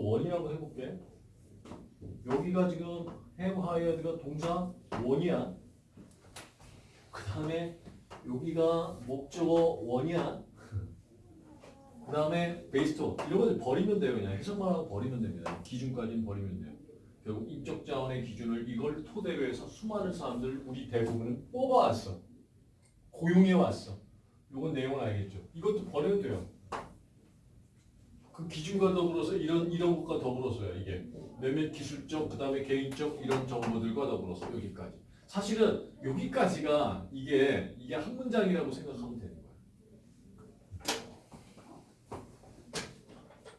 원이라고 해볼게. 여기가 지금 have hired가 동사 원이야. 그 다음에 여기가 목적어 원이야. 그 다음에 베이스토 이런 거 버리면 돼요. 그냥 해석만 하고 버리면 됩니다. 기준까지는 버리면 돼요. 결국 인적 자원의 기준을 이걸 토대로 해서 수많은 사람들 우리 대부분은 뽑아왔어. 고용해 왔어. 요건 내용은 알겠죠. 이것도 버려도 돼요. 그 기준과 더불어서 이런 이런 것과 더불어서요. 이게 몇몇 기술적 그다음에 개인적 이런 정보들과 더불어서 여기까지. 사실은 여기까지가 이게 이게 한 문장이라고 생각하면 되는 거예요.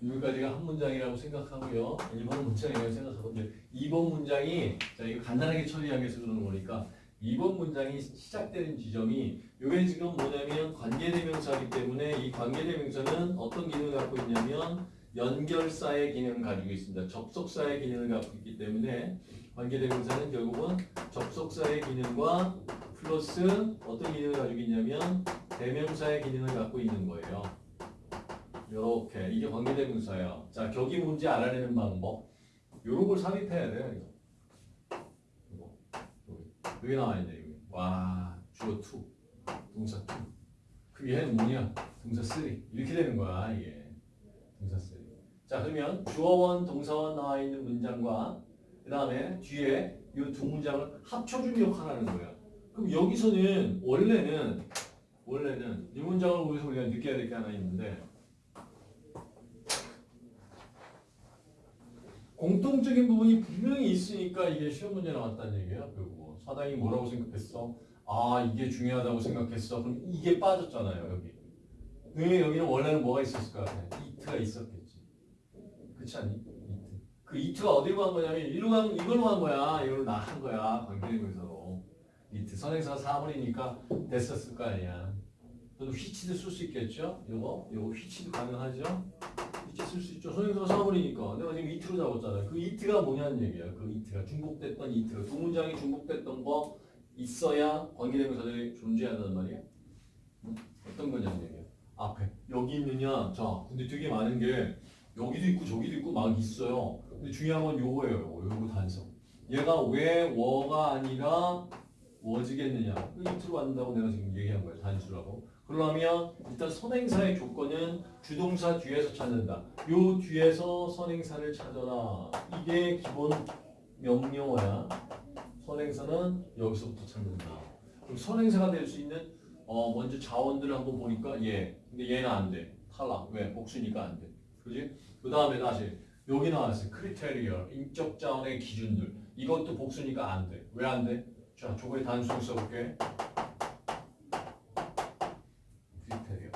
여기까지가 한 문장이라고 생각하고요. 1번 문장이라고 생각하고 이제 2번 문장이 자 이거 간단하게 처리하기 위해서 그러는 거니까 2번 문장이 시작되는 지점이 이게 지금 뭐냐면 관계대명사이기 때문에 이 관계대명사는 어떤 기능을 갖고 있냐면 연결사의 기능을 가지고 있습니다. 접속사의 기능을 갖고 있기 때문에 관계대명사는 결국은 접속사의 기능과 플러스 어떤 기능을 가지고 있냐면 대명사의 기능을 갖고 있는 거예요. 요렇게 이게 관계대명사예요. 자 격이 뭔지 알아내는 방법 요런 걸 삽입해야 돼요. 여기. 여기 나와 있네 여기. 와 주어 2 동사 2. 그 얘는 뭐냐? 동사 3. 이렇게 되는 거야 이게. 동사 3. 자 그러면 주어원 동사원 나와 있는 문장과 그 다음에 뒤에 이 두 문장을 합쳐준 역할을 하는 거야. 그럼 여기서는 원래는 원래는 이 문장을 보면서 우리가 느껴야 될 게 하나 있는데 공통적인 부분이 분명히 있으니까 이게 시험 문제 나왔다는 얘기예요. 결국 사당이 뭐라고 생각했어? 아 이게 중요하다고 생각했어. 그럼 이게 빠졌잖아요 여기. 왜 여기는 원래는 뭐가 있었을 것 같아? 이트가 있었겠지. 그렇지 않니? 이트. 그 이트가 어디로 간 거냐면 이리로 간 이걸로 간 거야. 이걸로 나간 거야. 관계대명사로. 이트 선행사 사물이니까 됐었을 거 아니야. 저도 휘치도 쓸 수 있겠죠? 요거 요거 휘치도 가능하죠? 휘치 쓸수 있죠. 선행사 사물이니까 내가 지금 이트로 잡았잖아요. 그 이트가 뭐냐는 얘기야. 그 이트가 중복됐던 이트가 두 문장이 중복됐던 거 있어야 관계대명사들이 존재한다는 말이야. 응? 어떤 거냐는 얘기야. 앞에 여기 있느냐? 자, 근데 되게 많은 게 여기도 있고 저기도 있고 막 있어요. 근데 중요한 건 요거예요. 요거, 요거 단서. 얘가 왜 워가 아니라 워즈겠느냐? 그 이트로 간다고 내가 지금 얘기한 거예요. 단수라고. 그러면 일단 선행사의 조건은 주동사 뒤에서 찾는다. 요 뒤에서 선행사를 찾아라. 이게 기본 명령어야. 선행사는 여기서부터 찾는다. 그럼 선행사가 될 수 있는 어 먼저 자원들을 한번 보니까 얘. 근데 얘는 안 돼. 탈락. 왜? 복수니까 안 돼. 그지? 그 다음에 다시 여기 나왔어요. 크리테리어. 인적 자원의 기준들. 이것도 복수니까 안 돼. 왜 안 돼? 자, 저거에 단수를 써볼게. 크리테리어.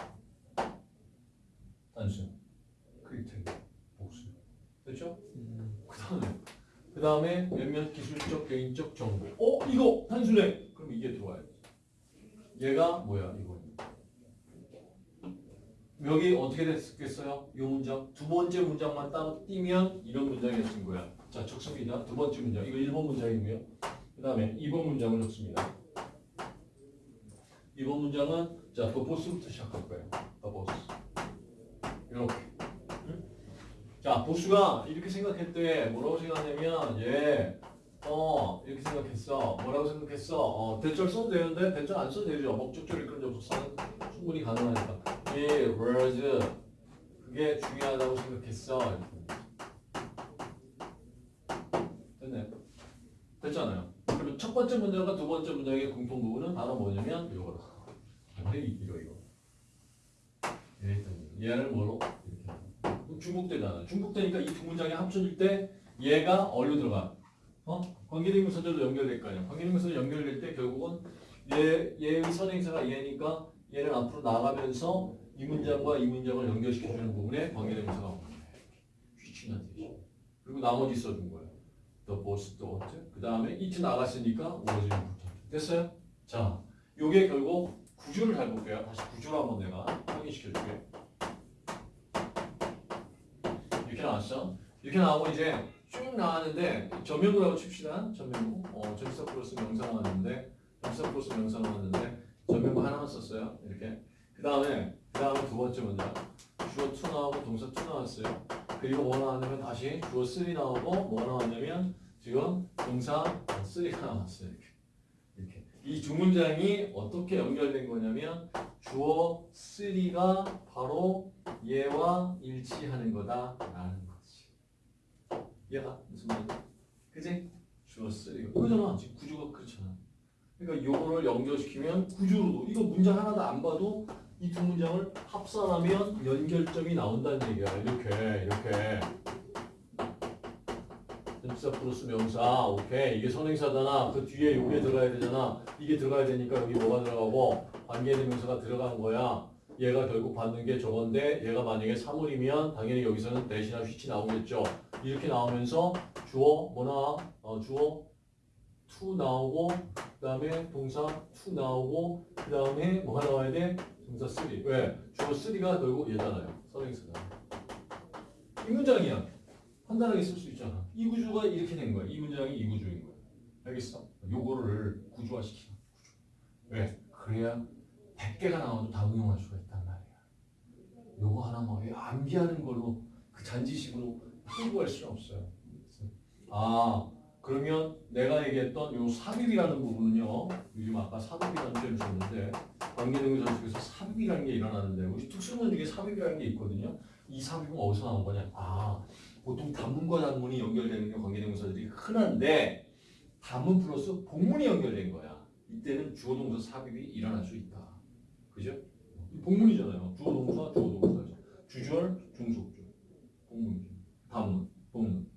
단수. 크리테리어. 복수. 됐죠? 그 다음에 그 다음에 몇몇 기술적 개인적 정보. 어 이거 단순해. 그럼 이게 들어와야지. 얘가 뭐야 이거. 여기 어떻게 됐겠어요? 이 문장 두 번째 문장만 따로 띄면 이런 문장이었을 거야. 자 적습니다. 두 번째 문장 이거 1번 문장이고요. 그 다음에 2번 문장을 적습니다. 2번 문장은 자 더 보스부터 시작할 거예요. 더 보스 이렇게. 자, 보수가 이렇게 생각했대. 뭐라고 생각하냐면, 얘, 어, 이렇게 생각했어. 뭐라고 생각했어? 어, 대절 써도 되는데, 대절 안 써도 되죠. 목적절 이끌 접속사는 충분히 가능하니까. 이 words, 그게 중요하다고 생각했어. 됐네. 됐잖아요. 그러면 첫 번째 문장과 두 번째 문장의 공통 부분은 바로 뭐냐면, 이거다. 이거, 이거. 얘를 뭐로? 이렇게. 중복되잖아. 중복되니까 이 두 문장이 합쳐질 때 얘가 어디로 들어가? 어? 관계대명사절로 연결될 거 아니야. 관계대명사절 연결될 때 결국은 얘, 얘의 선행사가 얘니까 얘는 앞으로 나가면서 이 문장과 이 문장을 연결시켜주는 부분에 관계대명사가 오는 거야. 휘치는 뜻이. 그리고 나머지 써준 거야. The boss thought. 그 다음에 it 나갔으니까 was important. 됐어요? 자, 요게 결국 구조를 잘 볼게요. 다시 구조를 한번 내가 확인시켜줄게. 이렇게 나왔죠? 이렇게 나오고 이제 쭉 나왔는데 전면구라고 칩시다. 전면구. 어, 전치사 플러스 명사 나왔는데 전치사 플러스 명사 나왔는데 전면구 하나만 썼어요. 이렇게. 그 다음에 그 다음에 두 번째 문장 주어 2 나오고 동사 2 나왔어요. 그 그리고 뭐가 나왔냐면 다시 주어 3 나오고 뭐가 나왔냐면 지금 동사 3가 나왔어요. 이렇게. 이렇게. 이 두 문장이 어떻게 연결된 거냐면 주어 3가 바로 얘와 일치하는 거다라는 거지. 얘가 무슨 말이야? 그지? 주어 3가 그거잖아. 지금 구조가 그렇잖아. 그러니까 요거를 연결시키면 구조로도 이거 문장 하나도 안 봐도 이 두 문장을 합산하면 연결점이 나온다는 얘기야. 이렇게 이렇게. 전치사 플러스 명사 오케이 이게 선행사잖아 그 뒤에 요게 들어가야 되잖아 이게 들어가야 되니까 여기 뭐가 들어가고 관계대명사가 들어간 거야 얘가 결국 받는 게 저건데 얘가 만약에 사물이면 당연히 여기서는 대신나 휘치 나오겠죠 이렇게 나오면서 주어 뭐 나와? 어, 주어 to 나오고 그 다음에 동사 to 나오고 그 다음에 뭐가 나와야 돼? 동사 3 왜? 주어 3가 결국 얘잖아요 선행사잖아 이 문장이야 간단하게 쓸 수 있잖아. 이 구조가 이렇게 된 거야. 이 문장이 이 구조인 거야. 알겠어? 요거를 구조화시키는 구조. 왜? 그래야 100개가 나와도 다 응용할 수가 있단 말이야. 요거 하나 뭐 암기하는 걸로 그 잔지식으로 풍부할 수는 없어요. 아 그러면 내가 얘기했던 요 삽입이라는 부분은요. 요즘 아까 삽입이라는 점 있었는데 관계대명사 속에서 삽입이라는 게 일어나는데 우리 특수문 중에 삽입이라는 게 있거든요. 이 삽입은 어디서 나온 거냐? 아 보통 단문과 단문이 연결되는 게 관계대명사들이 흔한데 단문 플러스 복문이 연결된 거야. 이때는 주어 동사 삽입이 일어날 수 있다. 그죠? 이 복문이잖아요. 주어 동사 주어 동사죠. 주절 중속주 복문이죠. 단문 복문.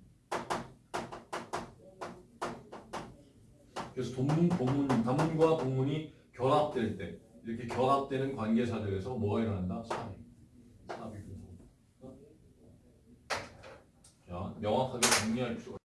그래서 동문 복문 단문과 복문이 결합될 때 이렇게 결합되는 관계사들에서 뭐가 일어난다? 삽입. 삽입. 자, 명확하게 정리할 필요가